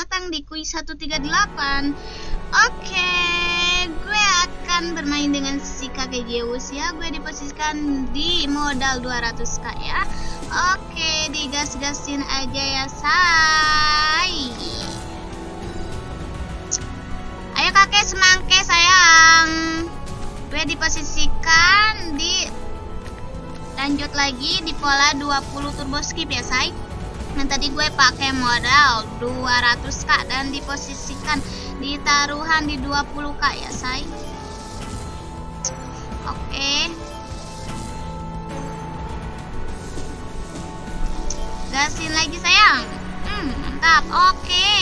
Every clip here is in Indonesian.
datang di kuis 138 Oke, gue akan bermain dengan si kakek Zeus ya. Gue diposisikan di modal 200k ya. Oke, digas-gasin aja ya say. Ayo kakek semangke sayang. Gue diposisikan di Lanjut lagi di pola 20 turbo skip ya say Nah tadi gue pakai modal 200k dan diposisikan di taruhan di 20k ya say Oke. Gasin lagi sayang? Hmm, Mantap. Oke.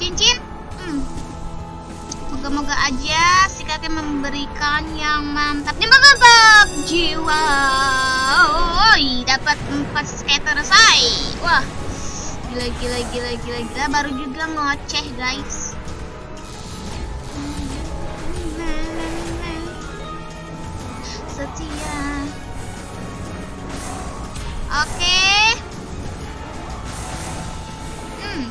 Cincin? Hmm. Moga-moga aja si kakek memberikan yang mantap. Yang mantap. Jiwa. Oi, dapat 4 skater say. Wah. Gila gila gila gila gila baru juga ngoceh, guys. Setia. Oke. Hmm.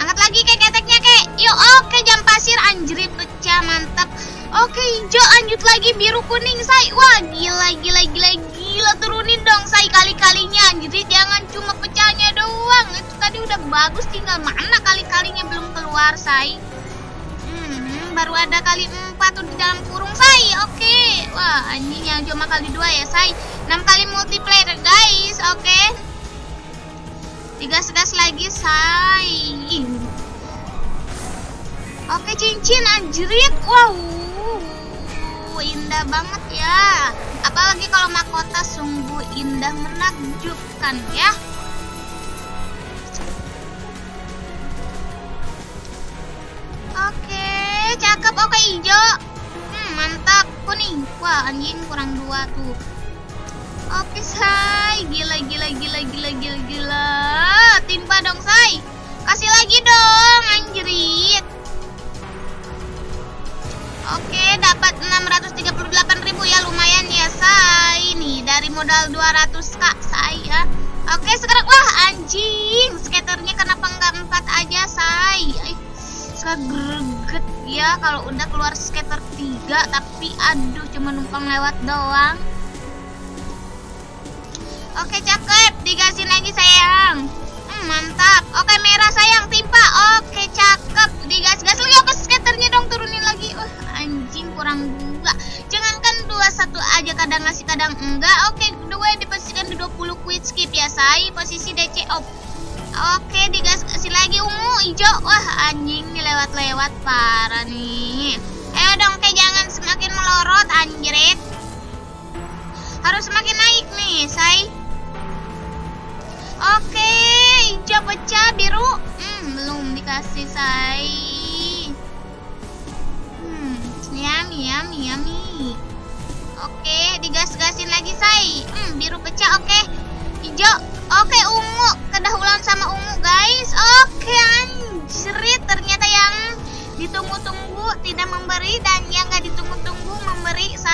Angkat lagi kek keteknya, kek. Yuk, oke jam pasir anjrit pecah, mantap. Oke, hijau lanjut lagi biru kuning, say. Wah, gila gila gila gila turunin dong say kali-kalinya jadi jangan cuma pecahnya doang. Itu tadi udah bagus tinggal mana kali-kalinya belum keluar say hmm, baru ada kali empat tuh di dalam kurung say oke. Okay. wah anjing yang cuma kali dua ya say enam kali multiplayer guys. Oke. Okay. tiga segas lagi say oke okay, cincin anjrit. Wow. Indah banget ya. Apalagi kalau sungguh indah menakjubkan ya. Oke cakep. Oke hijau. Hmm, mantap. Kuning wah anjing kurang dua tuh. Oke say gila gila gila gila gila gila. Timpa dong say kasih lagi dong anjrit modal 200 kak saya. Oke, sekarang wah anjing, skaternya kenapa nggak empat aja, say? Eh, suka greget ya kalau udah keluar skater 3 tapi aduh cuma numpang lewat doang. Oke, cakep. Digasin lagi, sayang. Hmm, mantap. Oke, merah sayang timpa. Oke, cakep. Digas-gas lagi. Oke, skaternya dong turunin lagi. Wah, anjing kurang dua dua satu aja kadang ngasih kadang enggak. Oke dua diposisikan di 20 quit skip ya say posisi DC off oke digas kasih lagi ungu hijau. Wah anjing nih lewat-lewat parah nih. Ayo dong kayak jangan semakin melorot anjrit harus semakin naik nih say. Oke hijau pecah biru. Hmm, belum dikasih say. Yummy, yummy, yummy.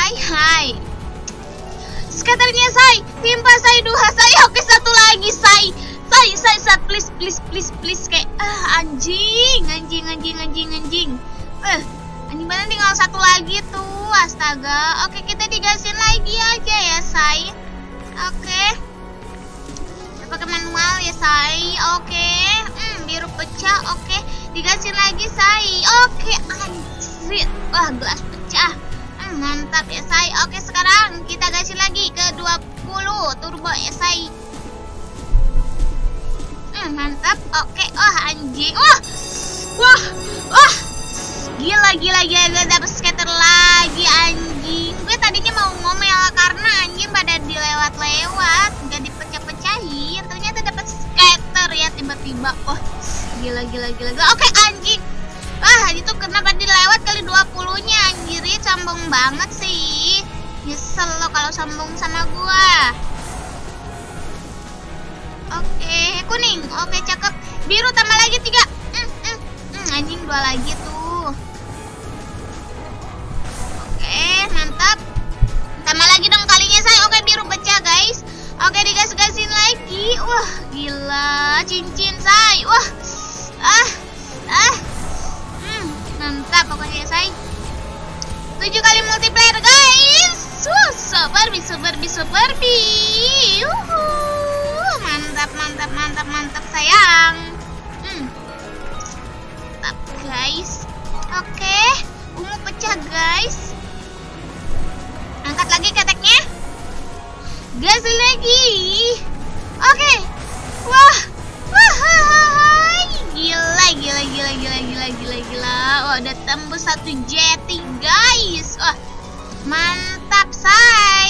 Say. Hai. Skaternya, say. Timpa, say. Dua, say. Oke, satu lagi, say. Say, say, say. Please, please, please, please. Kayak, ah, anjing. Anjing, anjing, anjing, anjing. Eh, Anjing mana tinggal satu lagi tuh, astaga. Oke, kita digasin lagi aja ya, say. Oke. Pakai manual ya, say. Oke. Hmm, biru pecah. Oke, digasin lagi, say. Oke, anjir. Wah, gelas mantap ya, say. Oke, sekarang kita gasin lagi ke 20 turbo ya. Hmm, mantap. Oke. Wah, anjing. Wah. Wah. Wah. Gila gila gila gue dapet skater lagi anjing Gue tadinya mau ngomel karena anjing pada dilewat-lewat Gak dipecah-pecahin Ternyata dapet skater ya tiba-tiba Wah gila gila gila, gila. Oke anjing Wah itu kenapa dilewat banget sih. Nyesel lo kalau sombong sama gua. Oke, okay, kuning. Oke, okay, cakep. Biru tambah lagi tiga. Mm, mm, mm, Anjing dua lagi tuh. Oke, okay, mantap. Tambah lagi dong kalinya saya Oke, biru pecah guys. Oke, digas-gasin lagi. Wah, gila. Cincin saya Wah, ah, ah. Mm, Mantap pokoknya saya 7 kali multiplayer guys? Wah, super super super Yuhu. mantap mantap mantap mantap sayang. Hmm. mantap guys. Oke okay. ungu pecah guys. Angkat lagi keteknya. Gas lagi. Oke. Wah. Udah tembus satu jeti, guys. Wah, mantap, say.